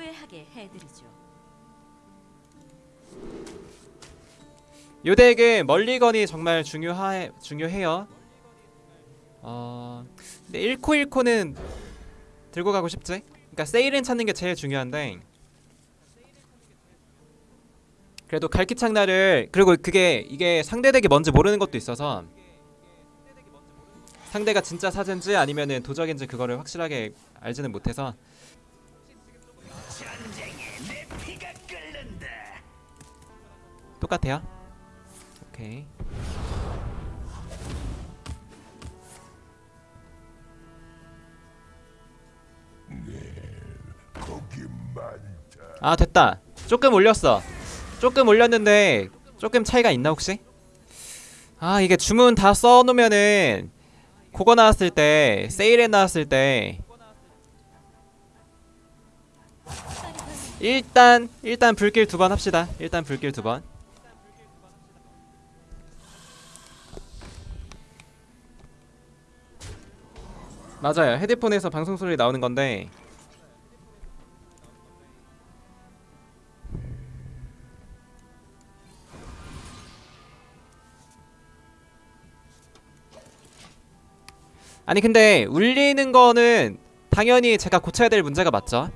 후회하게 해드리죠. 요 덱은 멀리건이 정말 중요하 중요해요. 어, 근데 1코 1코는 들고 가고 싶지. 그러니까 세일은 찾는 게 제일 중요한데. 그래도 갈기창나를 그리고 그게 이게 상대 덱이 뭔지 모르는 것도 있어서 상대가 진짜 사젠지 아니면은 도적인지 그거를 확실하게 알지는 못해서 똑같아요. 오케이. 아 됐다. 조금 올렸어. 조금 올렸는데 조금 차이가 있나 혹시? 아 이게 주문 다 써놓으면은 그거 나왔을 때 세일에 나왔을 때 일단 일단 불길 두 번 합시다. 일단 불길 두 번. 맞아요. 헤드폰에서 방송 소리 나오는 건데 아니 근데 울리는 거는 당연히 제가 고쳐야 될 문제가 맞죠?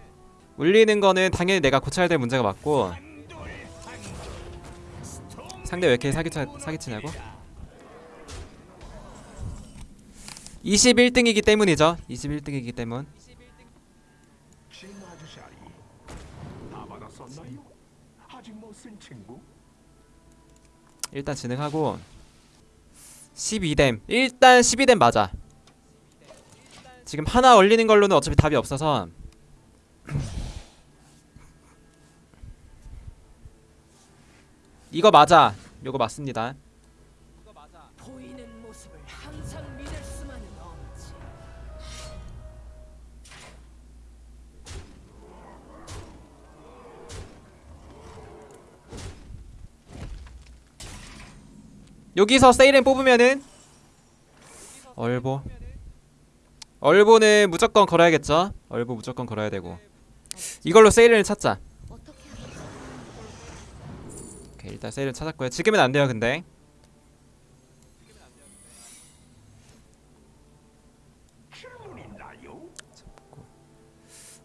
울리는 거는 당연히 내가 고쳐야 될 문제가 맞고 상대 왜 이렇게 사기쳐, 사기치냐고? 21등이기 때문이죠. 21등이기 때문? 일단 진행하고 12댐. 일단 12댐 맞아. 지금 하나 얼리는 걸로는 어차피 답이 없어서. 이거 맞아. 요거 맞습니다 여기서 세일은 뽑으면은 얼보. 얼보는 무조건 걸어야겠죠? 얼보 무조건 걸어야 되고. 이걸로 세일을 찾자. 오케이 일단 세일을 찾았고요. 지금은 안 돼요 근데?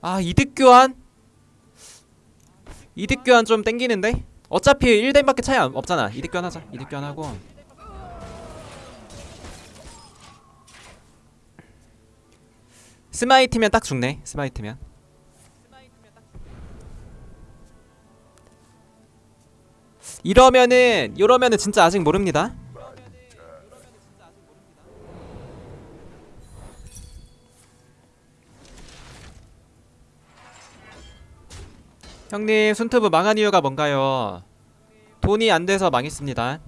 아 이득 교환? 이득 교환 좀 땡기는데? 어차피 1댐밖에 차이 안- 없잖아. 이득 교환 하자. 이득 교환 하고 스마이트면 딱 죽네 스마이트면 이러면은 이러면은 진짜 아직 모릅니다 형님 손톱은 망한 이유가 뭔가요? 돈이 안 돼서 망했습니다.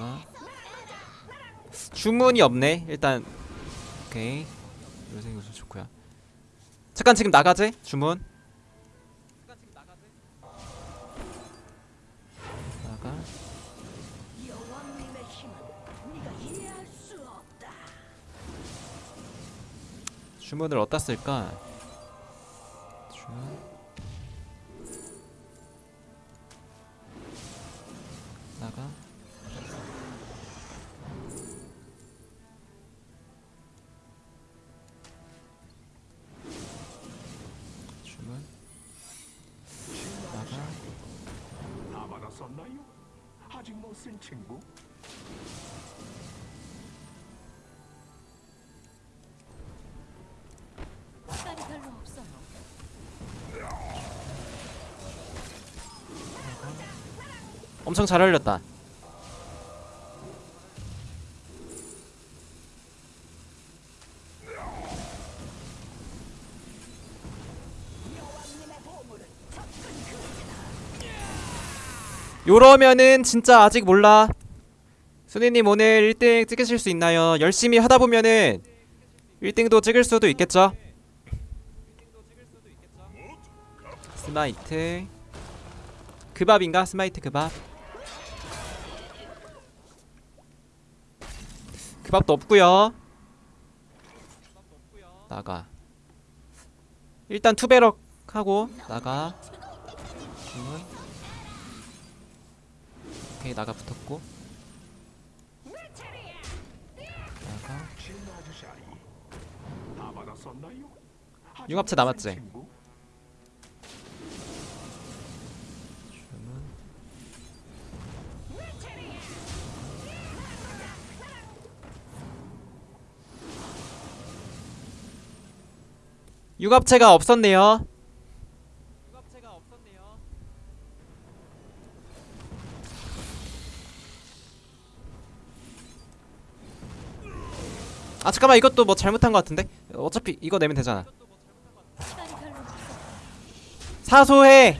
나가 주문이 없네. 일단 오케이. 요새 요즘 좋고요. 잠깐 지금 나가지? 주문. 나가. 주문을 어디다 쓸까? 주문 아직 못쓴 친구? 시간이 별로 없어요. 엄청 잘 알렸다. 요러면은 진짜 아직 몰라. 순이님 오늘 1등 찍으실 수 있나요? 열심히 하다 보면은 1등도 찍을 수도 있겠죠? 스마이트 그밥인가? 스마이트 그밥 그밥도 없고요 나가 일단 투베럭 하고 나가 주문 오케이 나가 붙었고 나가 융합체 남았지? 융합체가 없었네요. 융합체가 없었네요. 아 잠깐만 이것도 뭐 잘못한 것 같은데? 어차피 이거 내면 되잖아. 사소해.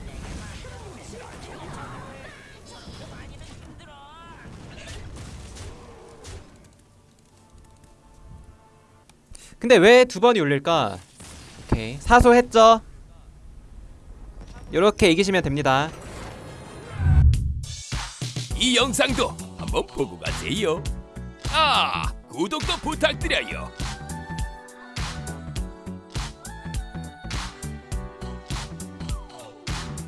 근데 왜 두 번이 울릴까? 오케이. 사소했죠? 요렇게 이기시면 됩니다. 이 영상도 한번 보고 가세요. 아, 구독도 부탁드려요.